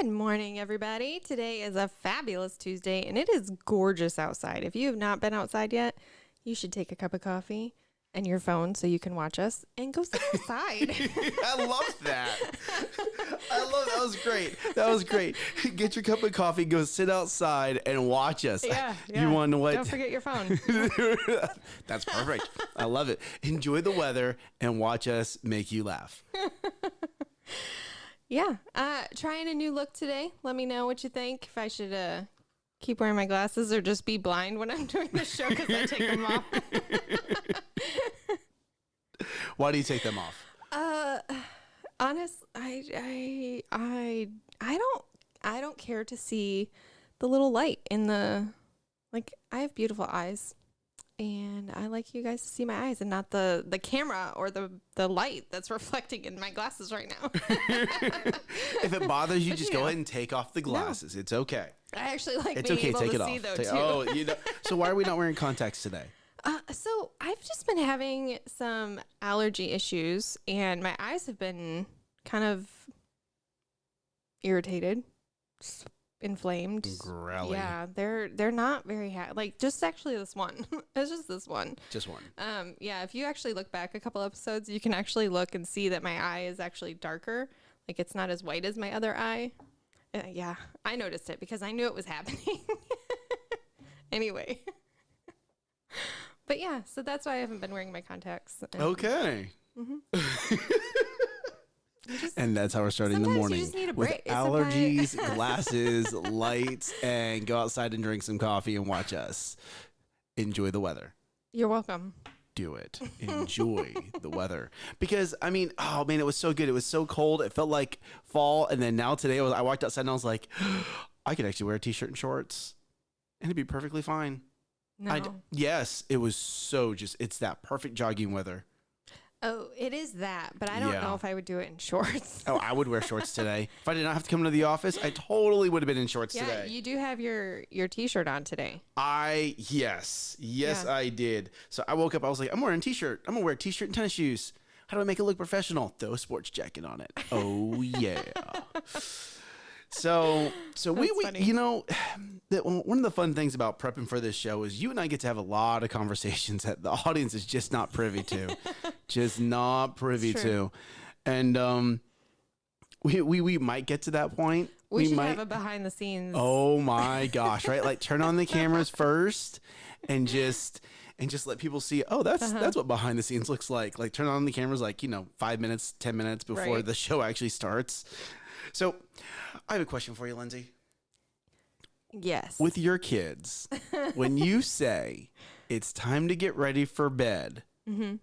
Good morning, everybody. Today is a fabulous Tuesday and it is gorgeous outside. If you have not been outside yet, you should take a cup of coffee and your phone so you can watch us and go sit outside. I love that. I love that was great. That was great. Get your cup of coffee, go sit outside and watch us. yeah, yeah. You want to what? Don't forget your phone. That's perfect. I love it. Enjoy the weather and watch us make you laugh. Yeah. Uh, trying a new look today. Let me know what you think. If I should uh, keep wearing my glasses or just be blind when I'm doing the show because I take them off. Why do you take them off? Uh, honest, I, I, I, I don't, I don't care to see the little light in the, like, I have beautiful eyes, and I like you guys to see my eyes and not the the camera or the the light that's reflecting in my glasses right now. If it bothers you, just you go know. ahead and take off the glasses. It's okay. I actually like It's being okay. able Take to it see off. though Take- too. oh, you know. So why are we not wearing contacts today? Uh, so I've just been having some allergy issues, and my eyes have been kind of irritated, inflamed. Growly. Yeah, they're they're not very happy. Like just actually this one. it's just this one. Just one. Um, yeah, if you actually look back a couple episodes, you can actually look and see that my eye is actually darker. Like it's not as white as my other eye. Uh, yeah, I noticed it because I knew it was happening. anyway. But yeah, so that's why I haven't been wearing my contacts. And Okay. you just- And that's how we're starting the morning just need a with. It's allergies, glasses, lights, and go outside and drink some coffee and watch us. Enjoy the weather. You're welcome. Do it. Enjoy the weather because I mean, oh man, it was so good. It was so cold. It felt like fall, and then now today I, was, I walked outside and I was like, I could actually wear a t-shirt and shorts, and it'd be perfectly fine. No. I yes, it was so just. It's that perfect jogging weather. Oh, it is that, but I don't Yeah. know if I would do it in shorts. Oh, I would wear shorts today. If I did not have to come into the office, I totally would have been in shorts yeah, today. you do have your your t-shirt on today. I yes, yes, Yeah. I did. So I woke up. I was like, I'm wearing a t-shirt. I'm gonna wear a t-shirt and tennis shoes. How do I make it look professional? Throw a sports jacket on it. Oh yeah. so so we, That's we funny. you know that one of the fun things about prepping for this show is you and I get to have a lot of conversations that the audience is just not privy to, just not privy to, and um. We, we, we might get to that point. We, should might, have a behind the scenes. Oh my gosh, right? Like turn on the cameras first and just and just let people see, oh, that's Uh-huh. that's what behind the scenes looks like. Like turn on the cameras like, you know, 5 minutes, 10 minutes before Right. the show actually starts. So, I have a question for you, Lindsay. Yes. With your kids, when you say it's time to get ready for bed, mm-hmm.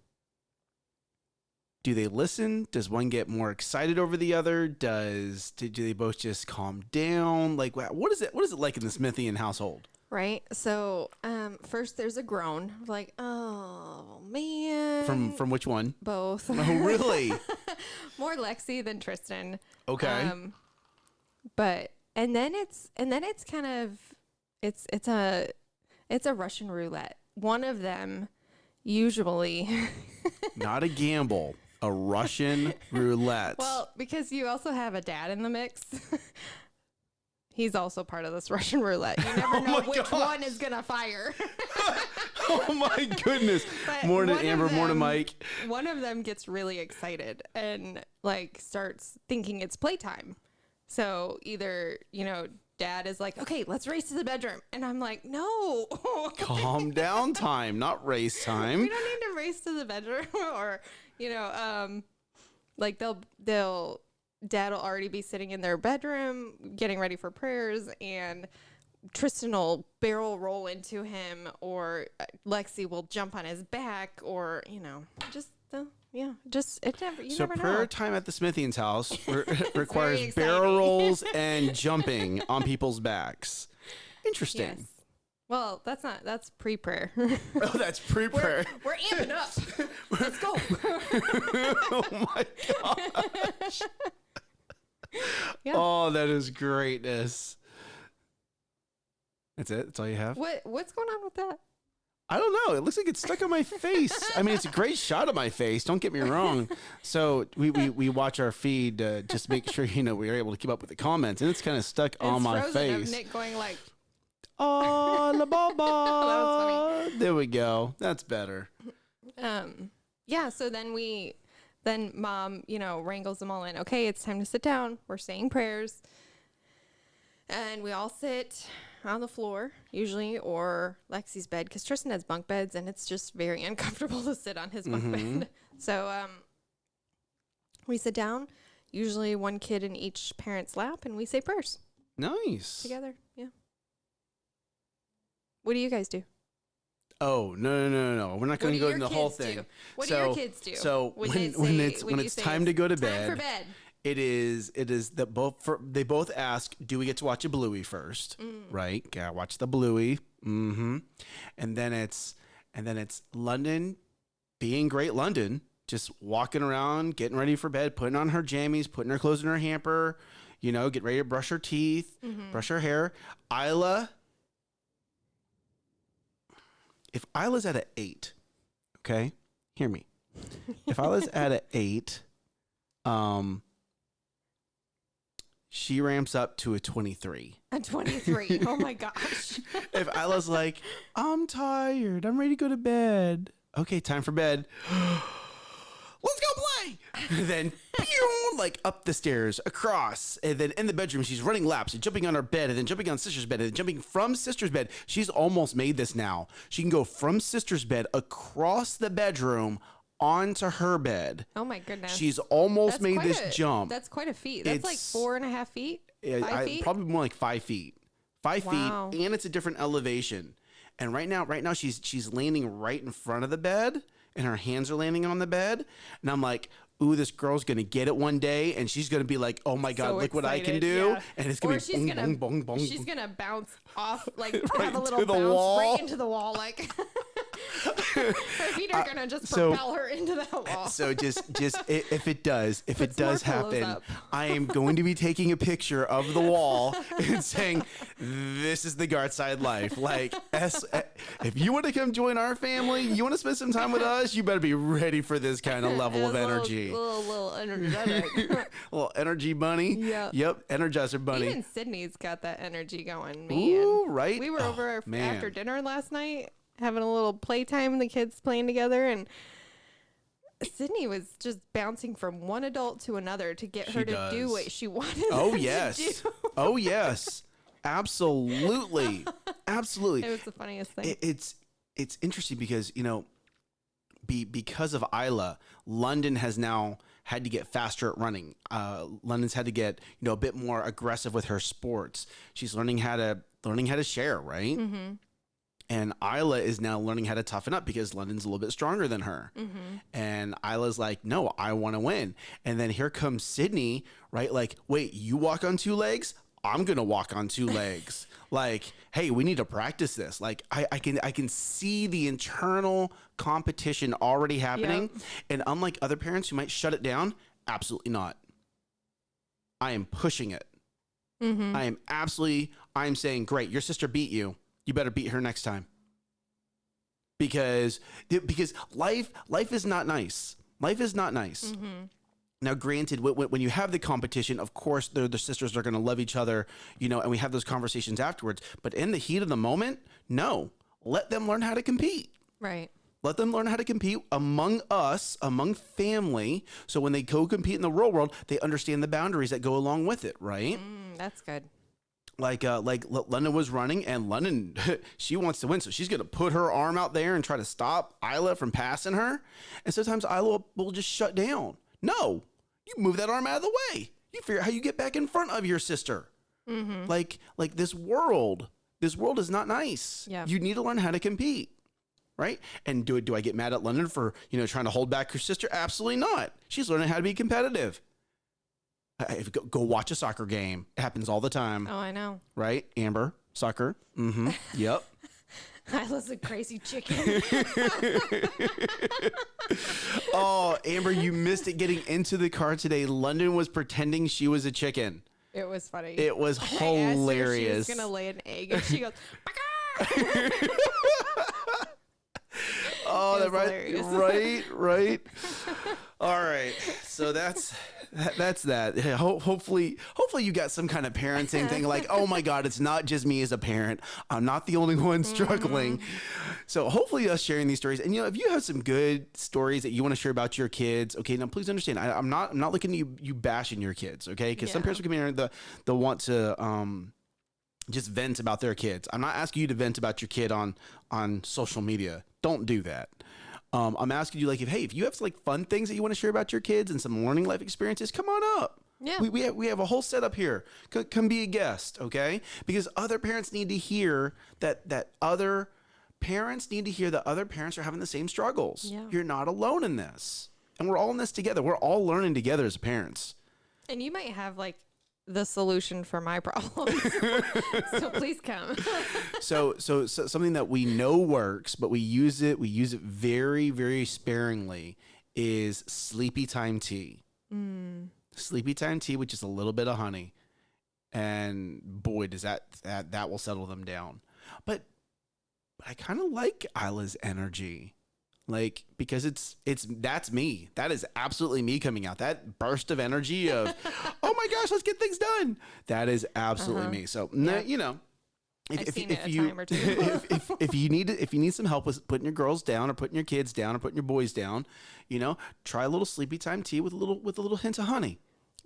do they listen? Does one get more excited over the other? Does do do they both just calm down? Like what is it what is it like in the Smithian household? Right. So, um, first there's a groan, like, oh man. From from which one? both. Oh, really? More Lexi than Tristan. Okay. Um, but and then it's and then it's kind of it's it's a it's a Russian roulette. One of them usually Not a gamble, a Russian roulette. well because you also have a dad in the mix. He's also part of this Russian roulette. You never Oh know which gosh. one is gonna fire. oh my goodness. But Morning, Amber. Morning, them- Mike. one of them gets really excited and like starts thinking it's playtime. So either, you know, dad is like, okay, let's race to the bedroom. And I'm like, no, Calm down time, not race we time. don't need to race to the bedroom or, you know, um, like they'll, they'll, dad will already be sitting in their bedroom getting ready for prayers and Tristan will barrel roll into him or uh, Lexi will jump on his back or, you know, just the, yeah, just, it never, you So never prayer know. time at the Smithian's house re- requires barrel rolls and jumping on people's backs. Interesting. Yes. Well, that's not that's pre-prayer. Oh, that's pre-prayer. we're, we're amping up. Let's go. oh my gosh. Yeah. Oh, that is greatness. That's it. That's all you have. what what's going on with that? I don't know. It looks like it's stuck on my face. I mean, it's a great shot of my face. Don't get me wrong. So we, we, we watch our feed uh, just make sure you know we're able to keep up with the comments, and it's kind of stuck on my face. Nick going like, Oh, la ba ba. There we go. That's better. um, yeah. So then we, then mom, you know, wrangles them all in. Okay, it's time to sit down. We're saying prayers, and we all sit on the floor usually, or Lexi's bed because Tristan has bunk beds, and it's just very uncomfortable to sit on his bunk bed. So um, we sit down. Usually, one kid in each parent's lap, and we say prayers Nice. together. Yeah. What do you guys do? Oh no no no no! We're not going to go into the whole kids do? thing. What do so, your kids do? So when when, say- it's when, it's time to go to bed, for bed. It is it is that both for, they both ask, do we get to watch a Bluey first? Mm. Right? Gotta watch the Bluey. Mm-hmm. And then it's and then it's London being great London, just walking around, getting ready for bed, putting on her jammies, putting her clothes in her hamper, you know, get ready to brush her teeth, Mm-hmm. brush her hair. Isla, if Isla's at an eight, okay, hear me. If Isla's at an eight, um, she ramps up to a twenty-three. A 23. oh my gosh. If Isla's like, I'm tired, I'm ready to go to bed. Okay, time for bed. Let's go play. then, pew, like up the stairs, across, and then in the bedroom, she's running laps and jumping on her bed, and then jumping on sister's bed, and then jumping from sister's bed. She's almost made this now. She can go from sister's bed across the bedroom onto her bed. Oh my goodness. She's almost That's made quite this a- jump. That's quite a feat. That's like It's- four and a half feet. Yeah, Five I- feet? probably more like five feet. Five Wow. feet, and it's a different elevation. And right now, right now, she's she's landing right in front of the bed, and her hands are landing on the bed. And I'm like, ooh, this girl's gonna get it one day, and she's gonna be like, oh my god, So look what I can excited, do, yeah. and it's gonna or be she's bong, gonna, bong, bong, bong. She's gonna bounce off, like have a little the bounce wall. right into the wall. Like her feet are gonna just so- propel her into that wall. So just just if it does, if Put it does happen. I am going to be taking a picture of the wall and saying, "This is the guard side life." Like, S- eh, if you want to come join our family, you want to spend some time with us, you better be ready for this kind of level of A little- energy. Little, little, energetic. little energy bunny. Yeah. Yep. Energizer bunny. Even Sydney's got that energy going, man. Ooh, right. We were Oh, over man. after dinner last night having a little playtime, the kids playing together, and Sydney was just bouncing from one adult to another to get She her to do what she wanted. Oh yes. oh yes. Absolutely. Absolutely. It was the funniest thing. it, it's it's interesting because you know be because of Isla, London has now had to get faster at running. Uh, London's had to get you know a bit more aggressive with her sports. She's learning how to learning how to share, right? mm-hmm. And Isla is now learning how to toughen up because London's a little bit stronger than her. Mm-hmm. And Isla's like, no, I want to win. And then here comes Sydney, right? Like, wait, you walk on two legs? I'm gonna walk on two legs. Like, hey, we need to practice this. Like, I, I can I can see the internal competition already happening. And unlike other parents who might shut it down, absolutely not. I am pushing it. Mm-hmm. I am absolutely I am saying, great, your sister beat you. You better beat her next time. Because because life life is not nice. Life is not nice. Mm-hmm. Now, granted, when, when you have the competition, of course, the the sisters are going to love each other, you know, and we have those conversations afterwards. But in the heat of the moment, no, let them learn how to compete. Right. Let them learn how to compete among us, among family. So when they go compete in the real world, they understand the boundaries that go along with it, right? Mm, that's good. Like uh like L- London was running and London she wants to win so she's gonna put her arm out there and try to stop Isla from passing her. And sometimes Isla will, just shut down. No you move that arm out of the way. You figure out how you get back in front of your sister. Mm-hmm. like like this world this world is not nice. Yeah. you need to learn how to compete right? And do do I get mad at London for you know trying to hold back her sister? Absolutely not. She's learning how to be competitive if- go, go watch a soccer game it happens all the time Oh, I know. right? Amber, soccer. Mm-hmm. Yep. Isla's a crazy chicken. oh, Amber, you missed it getting into the car today. London was pretending she was a chicken. it was funny. It was I asked her hilarious. She was gonna lay an egg, and she goes! Oh, that right, hilarious. right, right. All right, so that's that, that's that. Yeah, Ho- hopefully, hopefully you got some kind of parenting thing. Like, oh my God, it's not just me as a parent. I'm not the only one struggling. So hopefully, us sharing these stories, and you know, if you have some good stories that you want to share about your kids, okay, now please understand, I, I'm not I'm not looking at you you bashing your kids, okay? Because some parents will come in and the the want to um just vent about their kids. I'm not asking you to vent about your kid on on social media. Don't do that. Um, I'm asking you like if hey if you have like fun things that you want to share about your kids and some learning life experiences, come on up. Yeah. We, we, have, we have a whole setup here. C- come be a guest, okay? Because other parents need to hear that that other parents need to hear that other parents are having the same struggles. Yeah. You're not alone in this. And we're all in this together. We're all learning together as parents. And you might have like the solution for my problems. so please come. so, so so something that we know works, but we use it we use it very very sparingly is sleepy time tea. Mm. Sleepy time tea with just a little bit of honey, and boy does that that that will settle them down. But, but I kind of like Isla's energy. Like because it's it's that's me. That is absolutely me coming out. That burst of energy of, oh my gosh, let's get things done. That is absolutely Uh-huh. me. So Yeah. you know, if, I've if, seen if it a you time or two. if, if, if you need if you need some help with putting your girls down or putting your kids down or putting your boys down, you know, try a little sleepy time tea with a little with a little hint of honey.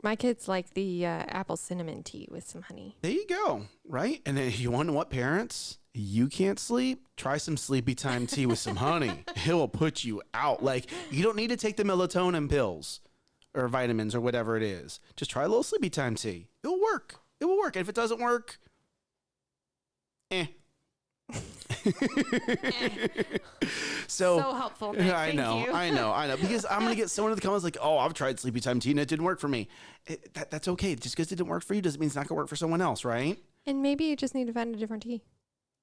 My kids like the uh, apple cinnamon tea with some honey. There you go, right? And then you know what parents? You can't sleep? Try some sleepy time tea with some honey. It will put you out. Like you don't need to take the melatonin pills or vitamins or whatever it is. Just try a little sleepy time tea. It'll work. It will work. And if it doesn't work, eh. so, So helpful, Nick. I Thank know, you. I know, I know. Because I'm gonna get someone in the comments like, "Oh, I've tried sleepy time tea and it didn't work for me." It, that, that's okay. Just because it didn't work for you doesn't mean it's not gonna work for someone else, right? And maybe you just need to find a different tea.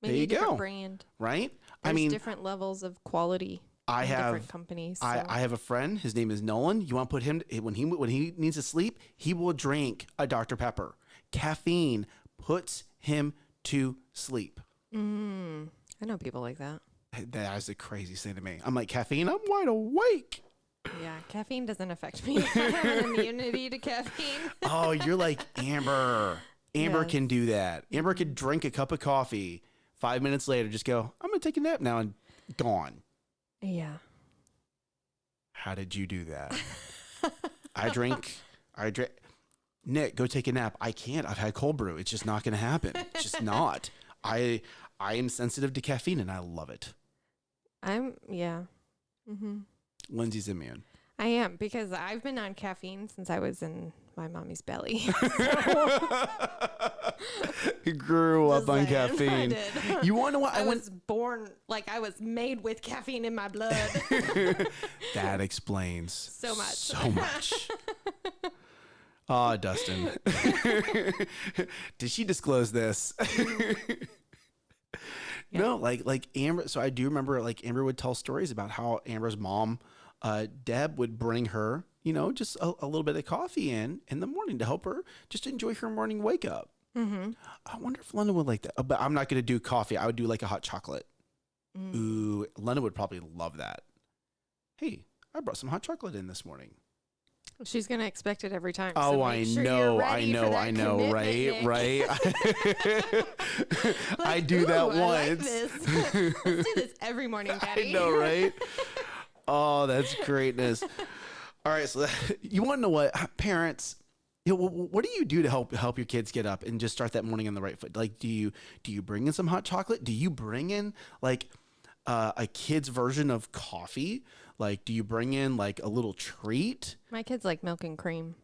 There you a different go. brand. Right? There's I mean, different levels of quality. I have different companies. I, I have a friend. His name is Nolan. You want to put him eh, when he when he needs to sleep, he will drink a Dr Pepper. Caffeine puts him to sleep. Mm, I know people like that. That is the craziest thing to me. I'm like caffeine. I'm wide awake. Yeah, caffeine doesn't affect me. I have an immunity to caffeine. Oh, you're like Amber. Amber Yes. can do that. Amber could drink a cup of coffee. Five minutes later, just go. I'm gonna take a nap now and gone. Yeah. How did you do that? I drink. I drink. Nick, go take a nap. I can't. I've had cold brew. It's just not going to happen. It's just not. I I am sensitive to caffeine and I love it. I'm yeah. Mm-hmm. Lindsay's immune. I am because I've been on caffeine since I was in my mommy's belly. you Grew up on caffeine. You want to know what? I I went. was born like I was made with caffeine in my blood. that explains So much. So much. Ah, Dustin. Did she disclose this? No, like like Amber. So I do remember like Amber would tell stories about how Amber's mom, uh, Deb, would bring her, you know, just a, a little bit of coffee in in the morning to help her just enjoy her morning wake up. mm-hmm. I wonder if London would like that. But I'm not going to do coffee. I would do like a hot chocolate. Mm. Ooh, London would probably love that. Hey, I brought some hot chocolate in this morning. She's gonna expect it every time. Oh, so I sure know, I know, I know, commitment, right, Nick. right. I do that "Ooh, I like once. this. Let's do this every morning, I know, right? Oh, that's greatness. All right, so that, you want to know what parents? You know, what do you do to help help your kids get up and just start that morning on the right foot? Like, do you do you bring in some hot chocolate? Do you bring in like uh, a kid's version of coffee? Like, do you bring in like a little treat? My kids like milk and cream.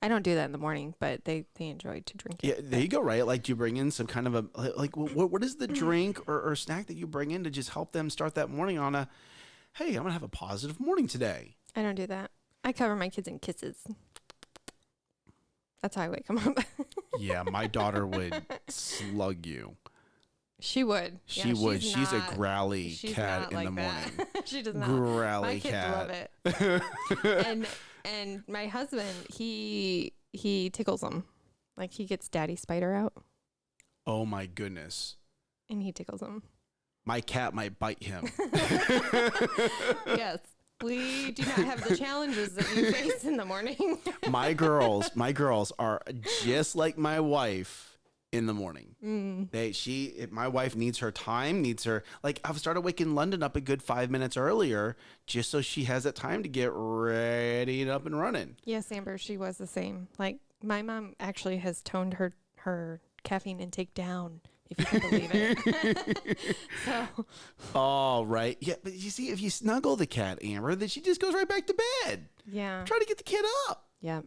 I don't do that in the morning, but they they enjoy to drink it. Yeah, there you go. Right, like do you bring in some kind of a like what what is the mm. drink or, or snack that you bring in to just help them start that morning on a hey, I'm gonna have a positive morning today. I don't do that. I cover my kids in kisses. That's how I wake them up. Yeah, my daughter would slug you. She would. She Yeah, would. She's, not- a growly she's cat in like the morning. she does not. Growly my kids cat. love it. and and my husband, he he tickles them. Like he gets daddy spider out oh my goodness. and he tickles them. my cat might bite him. yes. We do not have the challenges that you face in the morning. my girls, my girls are just like my wife in the morning. Mm. They she if my wife needs her time, needs her like I've started waking London up a good five minutes earlier just so she has that time to get ready and up and running. yes, Amber, she was the same. Like my mom actually has toned her her caffeine intake down, if you can believe it. so Oh, right. Yeah, but you see, if you snuggle the cat, Amber, then she just goes right back to bed. yeah. Try to get the kid up. Yeah.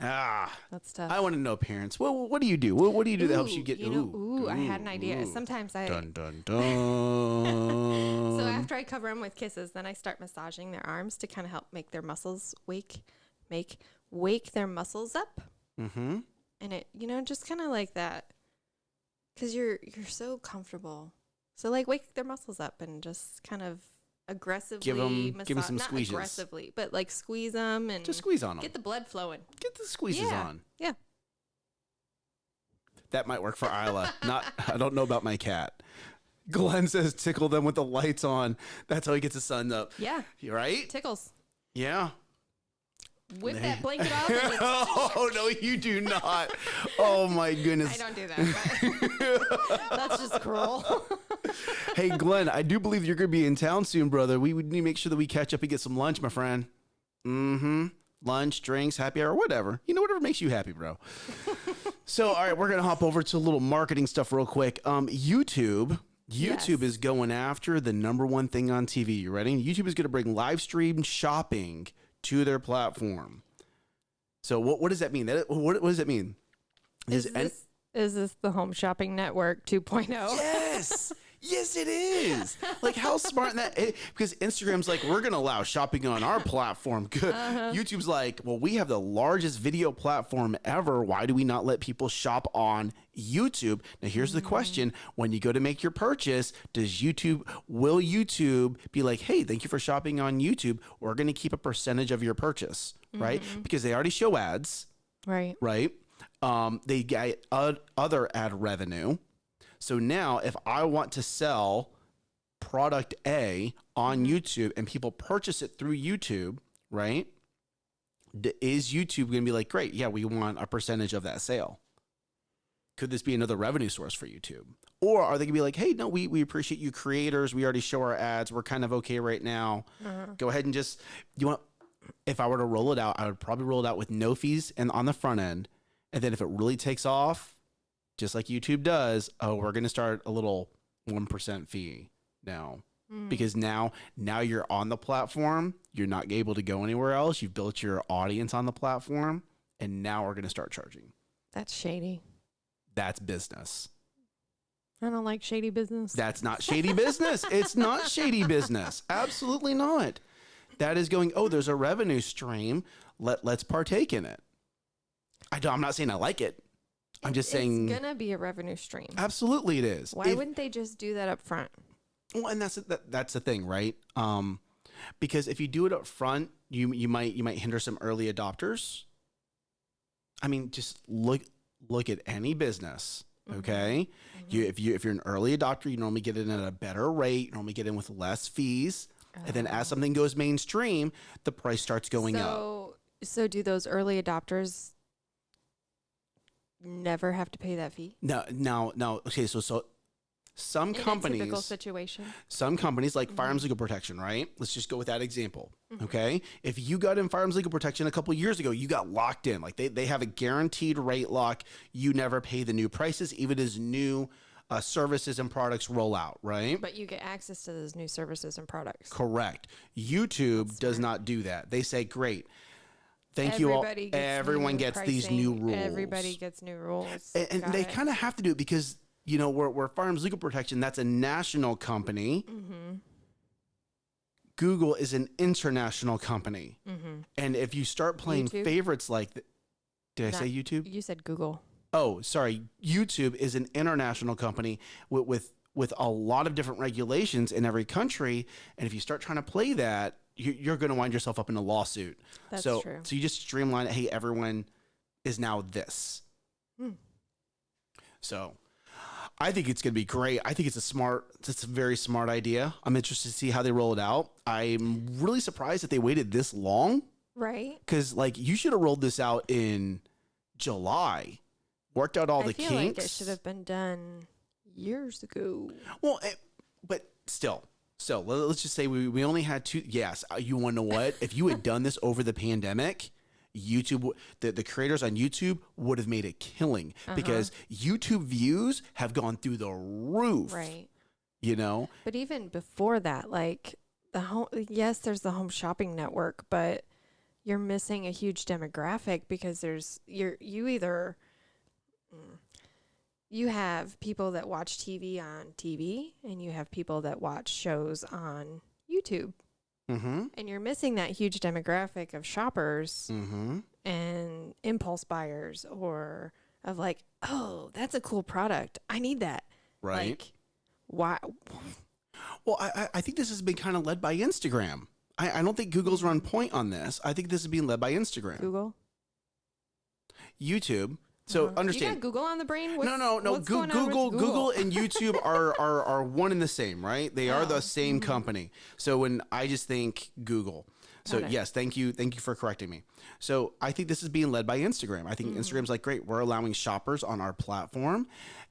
Ah, That's tough. I want to know, parents. What what do you do? What, what do you do that helps you Ooh, get? know, ooh, I had an idea. ooh. Sometimes I Dun dun dun. So after I cover them with kisses, then I start massaging their arms to kind of help make their muscles wake, make wake their muscles up, mm-hmm. and it you know just kind of like that, because you're you're so comfortable. So like wake their muscles up and just kind of aggressively give 'em massa- some not squeezes. aggressively, but like squeeze them and Just squeeze on them. get the blood flowing. Get the squeezes Yeah. on. Yeah. That might work for Isla. Not I don't know about my cat. Glenn says tickle them with the lights on. That's how he gets his sun up. Yeah, Right? tickles. Yeah. Whip that blanket off. And just, oh no, you do not. Oh my goodness. I don't do that. That's just cruel. Hey Glenn, I do believe you're gonna be in town soon, brother. We would need to make sure that we catch up and get some lunch, my friend. Mm-hmm. Lunch, drinks, happy hour, whatever. You know, whatever makes you happy, bro. so all right, we're gonna hop over to a little marketing stuff real quick. Um, YouTube. YouTube Yes. is going after the number one thing on TV. You ready? YouTube is going to bring live stream shopping to their platform. So what what does that mean? That what, what does that mean? Is Is this, is this the Home Shopping Network oh? 2.0? Yes. Yes, it is. Like how smart that it, because Instagram's like we're gonna allow shopping on our platform. Good. Uh-huh. YouTube's like, well, we have the largest video platform ever. Why do we not let people shop on YouTube? Now, here's the mm. question: When you go to make your purchase, does YouTube will YouTube be like, hey, thank you for shopping on YouTube? We're gonna keep a percentage of your purchase, right? Mm-hmm. Because they already show ads Right. right? Um, they get uh, other ad revenue. So now, if I want to sell product A on mm-hmm. YouTube and people purchase it through YouTube, right? Is YouTube going to be like, great, yeah, we want a percentage of that sale? Could this be another revenue source for YouTube? Or are they going to be like, hey, no, we, we appreciate you creators. We already show our ads. We're kind of okay right now. Mm-hmm. Go ahead and just, you want, if I were to roll it out, I would probably roll it out with no fees and on the front end. And then if it really takes off, just like YouTube does, oh, we're going to start a little 1% fee now. Hmm. Because now now you're on the platform, you're not able to go anywhere else. You've built your audience on the platform, and now we're going to start charging. That's shady. That's business. I don't like shady business. That's not shady business. It's not shady business. Absolutely not. That is going, oh, there's a revenue stream. Let let's partake in it. I don't, I'm not saying I like it. I'm just saying it's gonna be a revenue stream. absolutely it is. Why If- wouldn't they just do that up front? Well, and that's that, that's the thing, right? Um, because if you do it up front, you you might you might hinder some early adopters. I mean, just look look at any business. Okay, you if you if you're an early adopter, you normally get in at a better rate. You normally get in with less fees, and then as something goes mainstream, the price starts going up. so, so do those early adopters never have to pay that fee? No, no, no. okay, so so some In companies typical situation. some companies like firearms legal protection, right? Let's just go with that example. Okay. If you got in firearms legal protection a couple years ago, you got locked in. Like they, they have a guaranteed rate lock. You never pay the new prices, even as new uh, services and products roll out, right? But you get access to those new services and products. Correct. YouTube does not do that. They say, great. Thank you all. Gets Everyone gets these new rules. Everybody gets new rules. and, and they kind of have to do it because you know we're, we're firearms legal protection that's a national company Mm-hmm. google is an international company Mm-hmm. and if you start playing YouTube? favorites like th- did i say youtube You said Google. oh sorry youtube is an international company with, with with a lot of different regulations in every country and if you start trying to play that you're going to wind yourself up in a lawsuit That's so true. so you just streamline it hey everyone is now this Hmm. so I think it's going to be great. I think it's a smart, it's a very smart idea. I'm interested to see how they roll it out. I'm really surprised that they waited this long Right. because, like, you should have rolled this out in July, worked out all I the feel kinks. like it should have been done years ago. Well, eh, but still, so let- let's just say we, we only had two. Yes, uh, you want to know what? If you had done this over the pandemic, YouTube, the, the creators on YouTube would have made a killing Uh-huh. because YouTube views have gone through the roof. Right. You know, But even before that, like the home, yes, there's the home shopping network, but you're missing a huge demographic because there's you're you either you have people that watch TV on TV and you have people that watch shows on YouTube, mm-hmm, and you're missing that huge demographic of shoppers mm-hmm. and impulse buyers or of like, oh, that's a cool product, I need that. right. Like, why? well, I, I- I think this has been kind of led by Instagram. I, I don't think Google's run point on this. I think this is being led by Instagram, Google. YouTube. So Uh-huh. You understand. got Google on the brain? no, What's- no, no. what's Goo- going on with Google, Google, and YouTube are, are are one and the same, right? They are Oh, the same mhm. company. So when I just think Google, so yes, thank you, thank you for correcting me. So I think this is being led by Instagram. I think Mm-hmm. Instagram's like, great, we're allowing shoppers on our platform,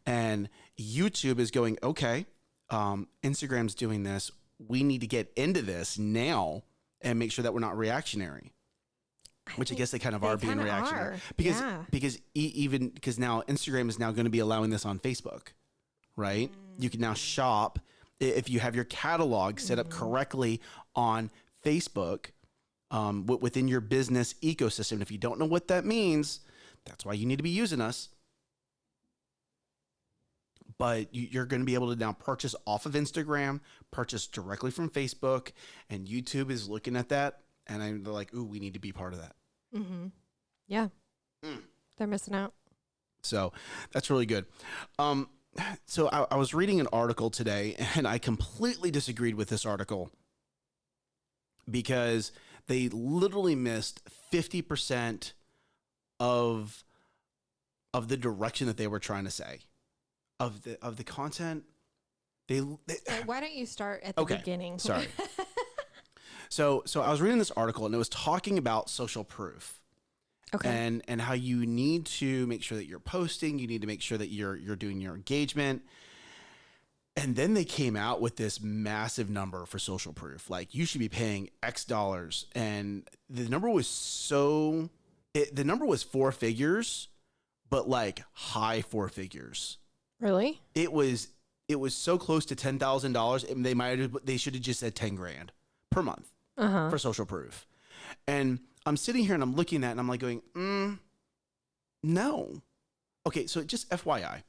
and YouTube is going, okay, um, Instagram's doing this. We need to get into this now and make sure that we're not reactionary which I guess they kind of they are being reactionary are, because yeah. because e- even because now Instagram is now going to be allowing this on Facebook, right? You can now shop if you have your catalog set up Mm-hmm. correctly on Facebook um, wi- within your business ecosystem. If you don't know what that means, that's why you need to be using us. But you- you're going to be able to now purchase off of Instagram, purchase directly from Facebook, and YouTube is looking at that, and I'm like, "Ooh, we need to be part of that." Mm-hmm. Yeah. Mm. They're missing out. So that's really good. Um, so I, I was reading an article today, and I completely disagreed with this article because they literally missed fifty percent of of the direction that they were trying to say of the of the content. They, they Why don't you start at the Okay, beginning? sorry. so so I was reading this article, and it was talking about social proof okay. and and how you need to make sure that you're posting you need to make sure that you're you're doing your engagement and then they came out with this massive number for social proof like you should be paying x dollars and the number was so it, the number was four figures but like high four figures really? it was it was so close to $10,000 and they might have they should have just said 10 grand per month Uh huh. for social proof. And I'm sitting here and I'm looking at it and I'm like going, mm, no. Okay, so just FYI.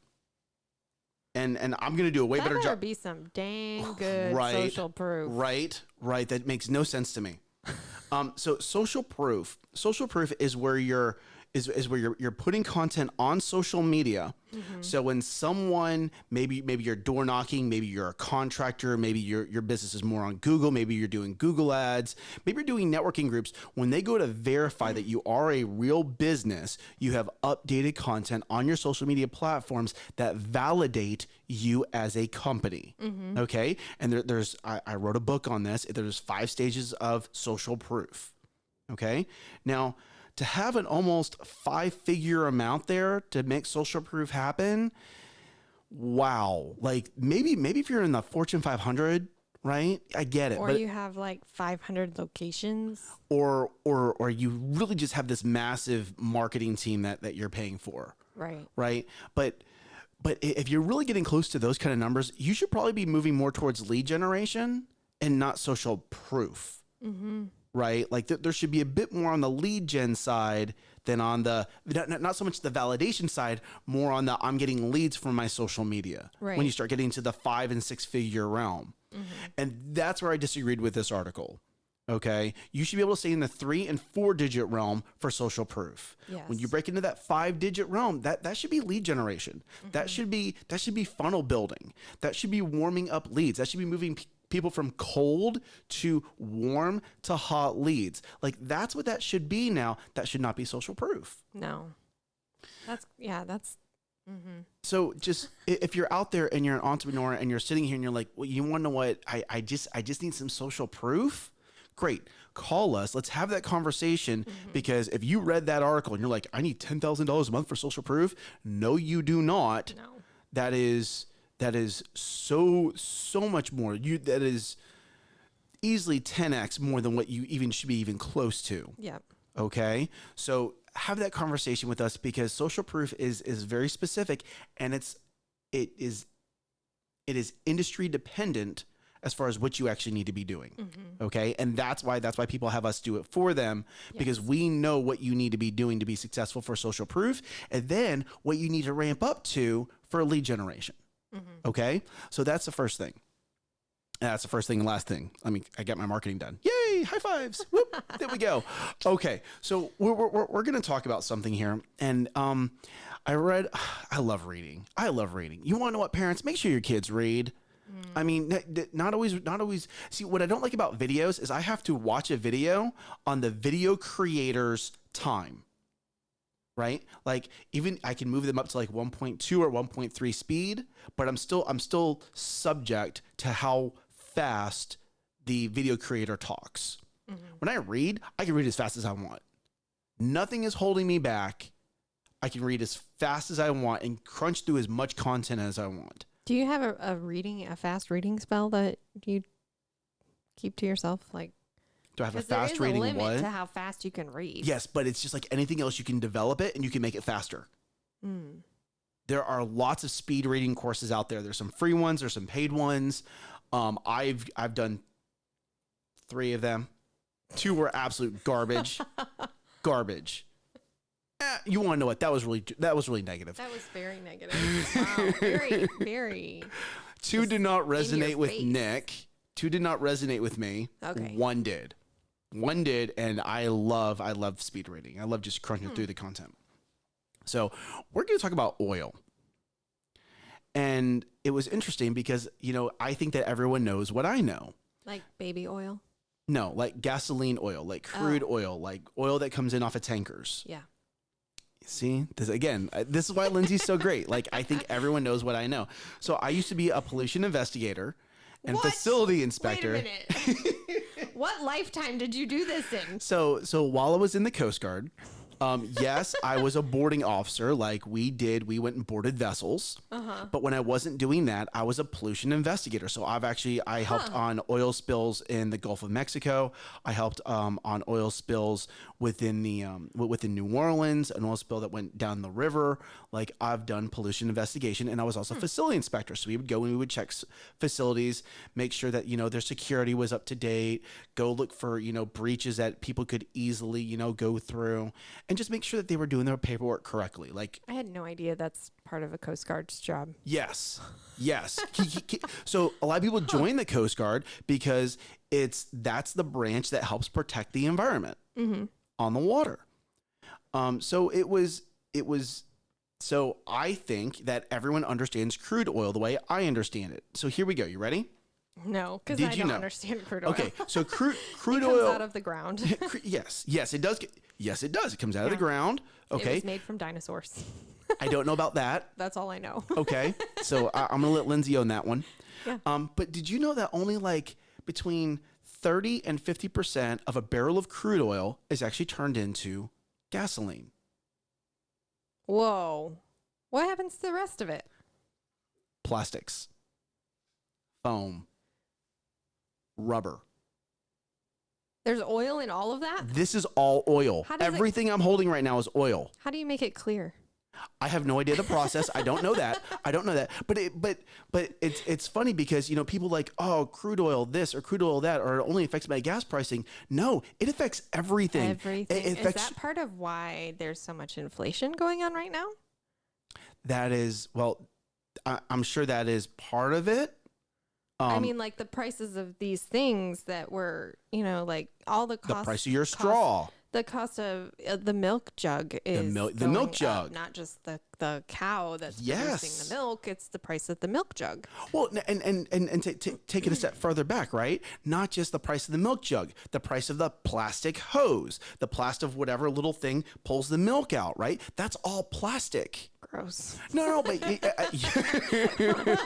And and I'm gonna do a way that better better job. be some dang good Right, social proof. Right, right. That makes no sense to me. um, so social proof, social proof is where you're is, is where you're, you're putting content on social media. Mm-hmm. So when someone maybe maybe you're door knocking, maybe you're a contractor, maybe your your business is more on Google, maybe you're doing Google ads, maybe you're doing networking groups. When they go to verify that you are a real business, you have updated content on your social media platforms that validate you as a company. Okay, and there, there's I, I wrote a book on this. There's five stages of social proof. Okay. Now, to have an almost five figure amount there to make social proof happen, wow. Like maybe, maybe if you're in the Fortune 500, right? I get it. Or you have like 500 locations. or, or, or you really just have this massive marketing team that, that you're paying for, Right. right? But, but if you're really getting close to those kind of numbers, you should probably be moving more towards lead generation and not social proof Mm-hmm. Right? Like th- there should be a bit more on the lead gen side than on the not, not- so much the validation side, more on the I'm getting leads from my social media. Right. When you start getting to the five and six figure realm, and that's where I disagreed with this article. Okay, you should be able to stay in the three and four digit realm for social proof. Yes. When you break into that five digit realm, that that should be lead generation. That Mm-hmm. should be that should be funnel building. That should be warming up leads. That should be moving people from cold to warm to hot leads. Like that's what that should be now. That should not be social proof. No. That's, yeah, that's Mm-hmm. So just if you're out there and you're an entrepreneur and you're sitting here and you're like, well, you want to know what? I, I just I just need some social proof. Great, call us. Let's have that conversation because if you read that article and you're like, I need ten thousand dollars a month for social proof, no, you do not. No. That is that is so so much more. You that is easily ten x more than what you even should be even close to. Yep. Okay. So have that conversation with us because social proof is is very specific and it's it is it is industry dependent as far as what you actually need to be doing. Mm-hmm. Okay. And that's why that's why people have us do it for them because we know what you need to be doing to be successful for social proof and then what you need to ramp up to for lead generation. Okay. So that's the first thing. That's the first thing and last thing. I mean, I got my marketing done. Yay! High fives. Whoop, there we go. Okay, so we're, we're, we're going to talk about something here. And um, I read, I love reading. I love reading. You want to know what, parents? Make sure your kids read. I mean, not always, not always. See, what I don't like about videos is I have to watch a video on the video creator's time right? Like even i can move them up to like 1.2 or 1.3 speed but i'm still i'm still subject to how fast the video creator talks. Mm-hmm. When i read i can read as fast as i want. Nothing is holding me back. I can read as fast as i want and crunch through as much content as i want. Do you have a, a reading, a fast reading spell that you keep to yourself? Like, do i have a fast is reading a limit what to how fast you can read. yes but it's just like anything else you can develop it and you can make it faster Mm. there are lots of speed reading courses out there. There's some free ones, there's some paid ones. Um, I've I've done three of them. Two were absolute garbage, garbage. Eh, you want to know what that was really that was really negative. That was very negative. wow. Very, very. Two did not resonate with face. Nick. Two did not resonate with me. Okay. One did. One did, and I love I love speed reading. I love just crunching Hmm. through the content. So we're going to talk about oil. And it was interesting because, you know, I think that everyone knows what I know. Like baby oil. No, like gasoline oil, like crude oil, like oil that comes in off of tankers. Yeah. See, this again, this is why Lindsay's so great. Like, I think everyone knows what I know. So, I used to be a pollution investigator and What? facility inspector. Wait a minute. what lifetime did you do this in? So, so while I was in the Coast Guard, um, yes, I was a boarding officer. Like we did, we went and boarded vessels. Uh-huh. But when I wasn't doing that, I was a pollution investigator. So I've actually I helped on oil spills in the Gulf of Mexico. I helped um, on oil spills within the um, within New Orleans, an oil spill that went down the river. Like I've done pollution investigation, and I was also a facility inspector. So we would go and we would check s- facilities, make sure that you know their security was up to date. Go look for you know breaches that people could easily you know go through, and just make sure that they were doing their paperwork correctly. Like I had no idea that's part of a Coast Guard's job. Yes. Yes. So a lot of people join the Coast Guard because it's that's the branch that helps protect the environment on the water. Um, so it was it was so I think that everyone understands crude oil the way I understand it. So here we go. You ready? No, because I don't know? understand crude oil. Okay. So crude it crude comes oil. out of the ground. Yes. Yes, it does. Get, yes, it does. It comes out of the ground. Okay. was made from dinosaurs. I don't know about that. That's all I know. Okay. So I, I'm gonna let Lindsay own that one. Yeah. Um, but did you know that only like between 30 and 50 percent of a barrel of crude oil is actually turned into gasoline? Whoa. What happens to the rest of it? Plastics, foam, rubber. There's oil in all of that? This is all oil. Does it- Everything I'm holding right now is oil. How do you make it clear? I have no idea the process. I don't know that. I don't know that. But it, but but it's it's funny because you know people like oh crude oil this or crude oil that or it only affects my gas pricing. No, it affects everything. Everything. It, it Is affects that part of why there's so much inflation going on right now? that is well, I, I'm sure that is part of it. Um, I mean, like the prices of these things that were, you know, like all the cost, the price of your cost- straw. The cost of uh, the milk jug is the, milk- the milk going up, jug. not just the the cow that's Yes. producing the milk. It's the price of the milk jug. Well, and and and, and ta- ta- take it a step further back, right? Not just the price of the milk jug, the price of the plastic hose, the plastic of whatever little thing pulls the milk out, right? That's all plastic. gross. No, no, but uh,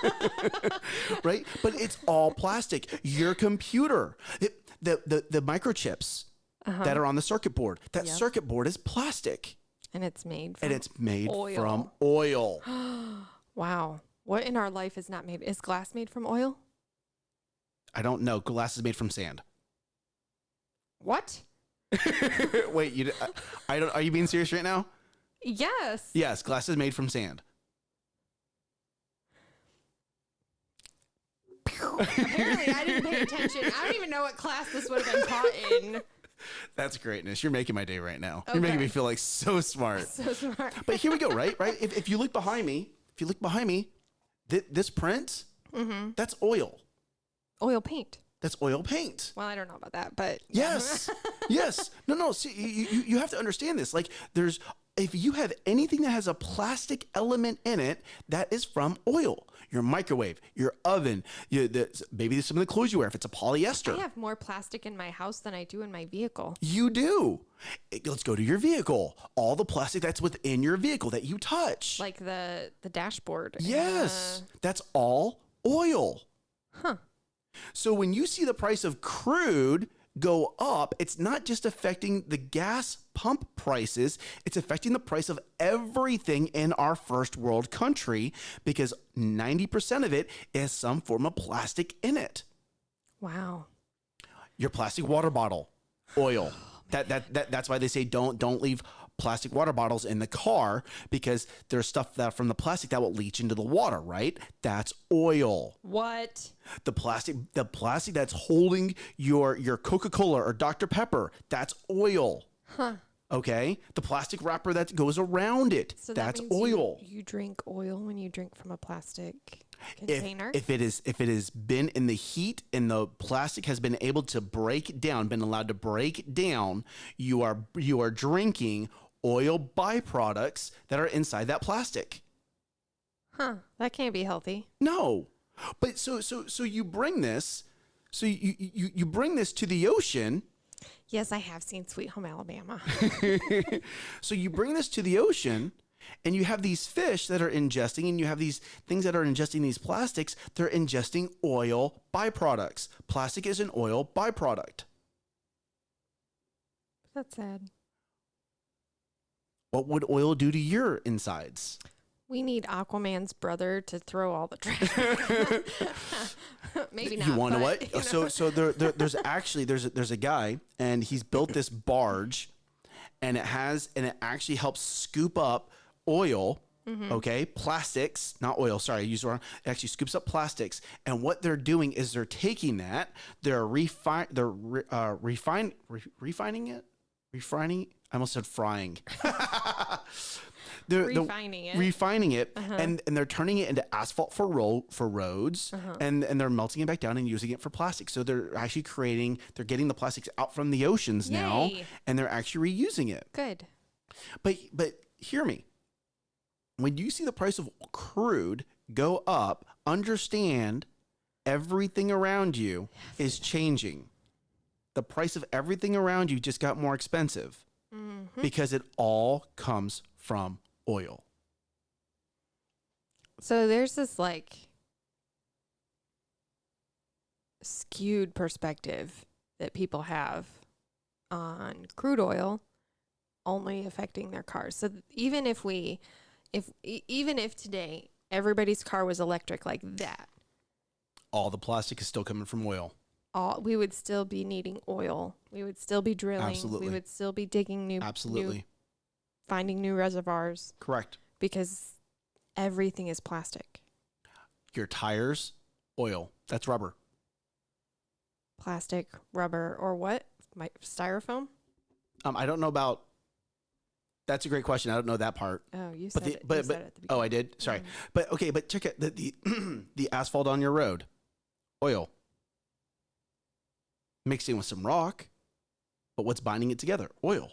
right? But it's all plastic. Your computer, it, the, the the microchips that uh-huh. are on the circuit board, that Yep. circuit board is plastic, And it's made from and it's made oil. from oil. Wow. What in our life is not made? Is glass made from oil? I don't know. Glass is made from sand. What? Wait, you? I, uh, I don't. Are you being serious right now? Yes. Yes, glass is made from sand. Apparently, I didn't pay attention. I don't even know what class this would have been taught in. That's greatness. You're making my day right now. You're making me feel like so smart. So smart. But here we go, right? Right? If, if you look behind me, if you look behind me, th- this print, Mm-hmm. that's oil. Oil paint. That's oil paint. Well, I don't know about that, but Yes. yes. No, no. See, you, you, you have to understand this. Like, there's, if you have anything that has a plastic element in it, that is from oil. Your microwave, your oven, you, the, maybe some of the clothes you wear, if it's a polyester. I have more plastic in my house than I do in my vehicle. You do. Eh, let's go to your vehicle. All the plastic that's within your vehicle that you touch. Like the the dashboard. yes. That's all oil. Huh. So when you see the price of crude go up, it's not just affecting the gas pump prices, it's affecting the price of everything in our first world country because 90% of it is some form of plastic in it. Wow. Your plastic water bottle, oil. That, that, that that's why they say don't don't leave plastic water bottles in the car because there's stuff that from the plastic that will leach into the water, right? That's oil. What? the plastic the plastic that's holding your your coca-cola or dr pepper that's oil Huh. okay the plastic wrapper that goes around it So that's that means you- oil You, drink oil when you drink from a plastic if, container. if it is if it has been in the heat and the plastic has been able to break down been allowed to break down you are you are drinking oil byproducts that are inside that plastic huh. That can't be healthy. No, but so so so you bring this, so you you you bring this to the ocean. Yes, I have seen Sweet Home Alabama. So you bring this to the ocean, and you have these fish that are ingesting, and you have these things that are ingesting these plastics. They're ingesting oil byproducts. Plastic is an oil byproduct. That's sad. What would oil do to your insides? We need Aquaman's brother to throw all the trash. Maybe not. you want to what? you know. So so there, there there's actually there's a, there's a guy and he's built this barge, and it has and it actually helps scoop up oil. Mm-hmm. Okay, plastics, not oil. Sorry, I used the wrong. It actually scoops up plastics, and what they're doing is they're taking that, they're refine, they're re, uh, refine, re, refining it, refining. I almost said frying. they're, Refining it. refining it, uh-huh. and and they're turning it into asphalt for road for roads, uh-huh. and and they're melting it back down and using it for plastic. So they're actually creating, they're getting the plastics out from the oceans now, and they're actually reusing it. Good. But but hear me. When you see the price of crude go up, understand everything around you is changing. The price of everything around you just got more expensive Mm-hmm. because it all comes from oil. So there's this like skewed perspective that people have on crude oil only affecting their cars. So even if we if even if today everybody's car was electric like that, All the plastic is still coming from oil. All we would still be needing oil. We would still be drilling. Absolutely. We would still be digging new Absolutely. new, finding new reservoirs Correct. because everything is plastic. Your tires, oil. That's rubber. Plastic, rubber, or what? My styrofoam? Um, I don't know about. That's a great question. I don't know that part. Oh, you But said the it. but you but said it at the beginning. oh, I did. Sorry, Mhm. but okay, but check it. The the, the asphalt on your road, oil, mixing with some rock, but what's binding it together? Oil.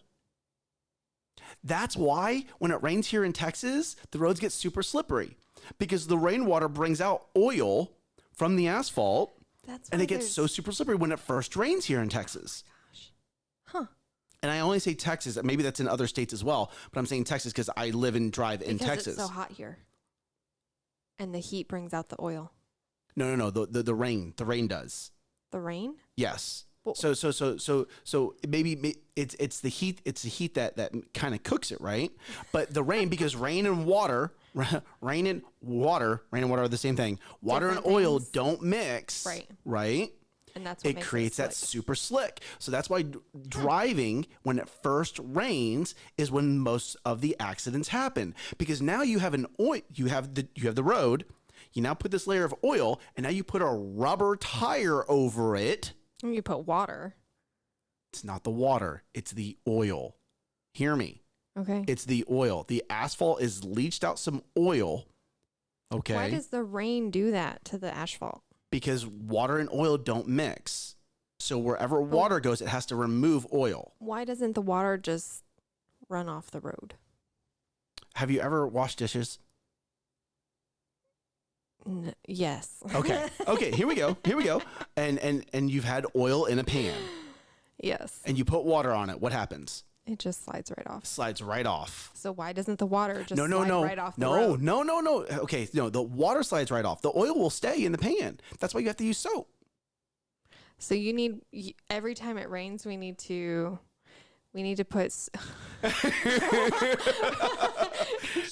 That's why when it rains here in Texas, the roads get super slippery because the rainwater brings out oil from the asphalt, That's and it gets so super slippery when it first rains here in Texas. Gosh. Huh. and I only say Texas. Maybe that's in other states as well, but I'm saying Texas because I live and drive in because Texas. it's so hot here, and the heat brings out the oil. no, no, no. The, the the rain, the rain does. The rain. Yes. So so so so so maybe it's it's the heat it's the heat that that kind of cooks it right, but the rain because rain and water, rain and water, rain and water are the same thing. Water Different and oil things. don't mix. Right. Right. And that's what It creates that super slick. So that's why driving when it first rains is when most of the accidents happen because now you have an oil you have the you have the road you now put this layer of oil and now you put a rubber tire over it You put water. it's not the water, it's the oil. Hear me. Okay. It's the oil. The asphalt is leached out some oil. Okay. Why does the rain do that to the asphalt? because water and oil don't mix. So wherever oh. water goes, it has to remove oil. Why doesn't the water just run off the road? Have you ever washed dishes? N- yes. Okay. Okay, here we go. Here we go. And and and you've had oil in a pan yes. and you put water on it. What happens? It just slides right off. Slides right off. So why doesn't the water just no, no, slide no, right off the no, road? no, no, no. No. Okay, no. The water slides right off. The oil will stay in the pan. That's why you have to use soap. So you need y- every time it rains, we need to we need to put. s- Did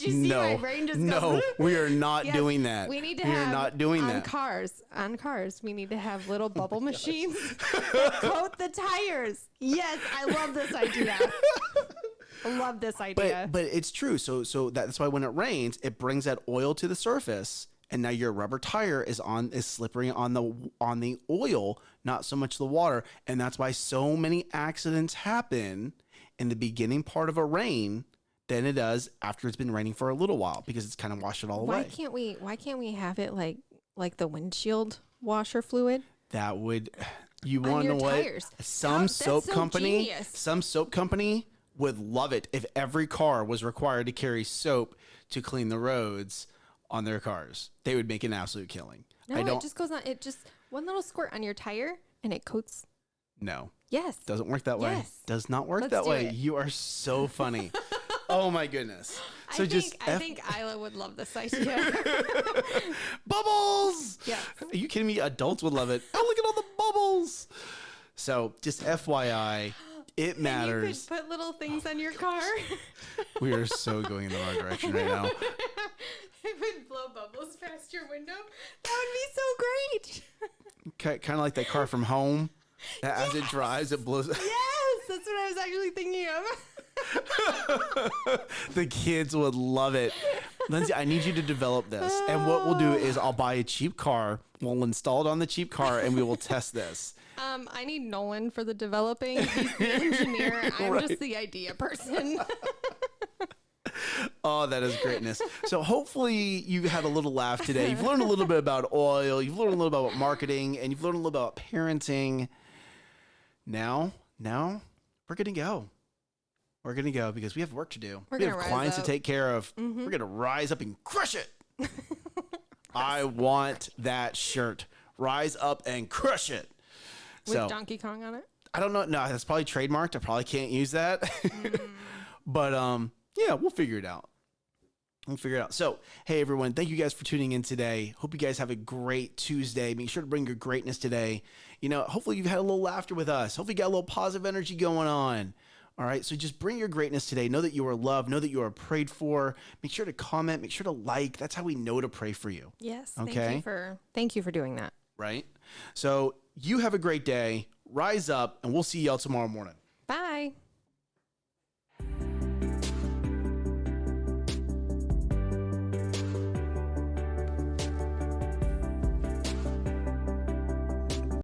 you see my no, brain just no, we are not Yes, doing that. We need to we have are not doing on that. cars. On cars, we need to have little oh bubble machines coat the tires. Yes, I love this idea. I love this idea. But but it's true. So so that's why when it rains, it brings that oil to the surface, and now your rubber tire is on is slippery on the on the oil, not so much the water, and that's why so many accidents happen in the beginning part of a rain than it does after it's been raining for a little while because it's kind of washed it all why away. Why can't we? Why can't we have it like like the windshield washer fluid? That would you want to know what? tires. Some How- that's soap so company, genius. some soap company would love it if every car was required to carry soap to clean the roads on their cars. They would make an absolute killing. No, it just goes on. It just one little squirt on your tire and it coats. no. Yes. Doesn't work that way. Yes. Does not work Let's that way. it. You are so funny. oh my goodness. So I just think I F- think Isla would love this idea. bubbles. Yeah. Are you kidding me? Adults would love it. Oh, look at all the bubbles. So just FYI, it matters. Put little things oh on your car. We are so going in the wrong direction right now. it would blow bubbles past your window. That would be so great. Kind of like that car from home. that As it Yes. drives, it blows. yes, that's what I was actually thinking of. the kids would love it. Lindsay, I need you to develop this. And what we'll do is I'll buy a cheap car. We'll install it on the cheap car and we will test this. Um, I need Nolan for the developing. He's the engineer. I'm Right. just the idea person. Oh, that is greatness. So hopefully you had a little laugh today. You've learned a little bit about oil. You've learned a little bit about marketing, and you've learned a little about parenting. Now, now we're gonna go. We're gonna go because we have work to do. We're we have clients up. to take care of. We're gonna rise up and crush it. I want that shirt. Rise up and crush it. With So Donkey Kong on it. I don't know. No, that's probably trademarked. I probably can't use that. but um, yeah, we'll figure it out. We'll figure it out. So, hey everyone, thank you guys for tuning in today. Hope you guys have a great Tuesday. Make sure to bring your greatness today. You know, hopefully you've had a little laughter with us. Hopefully you got a little positive energy going on. All right, so just bring your greatness today. Know that you are loved. Know that you are prayed for. Make sure to comment. Make sure to like. That's how we know to pray for you. Yes. Thank Okay. you for thank you for doing that. Right. So you have a great day. Rise up, and we'll see y'all tomorrow morning. Bye.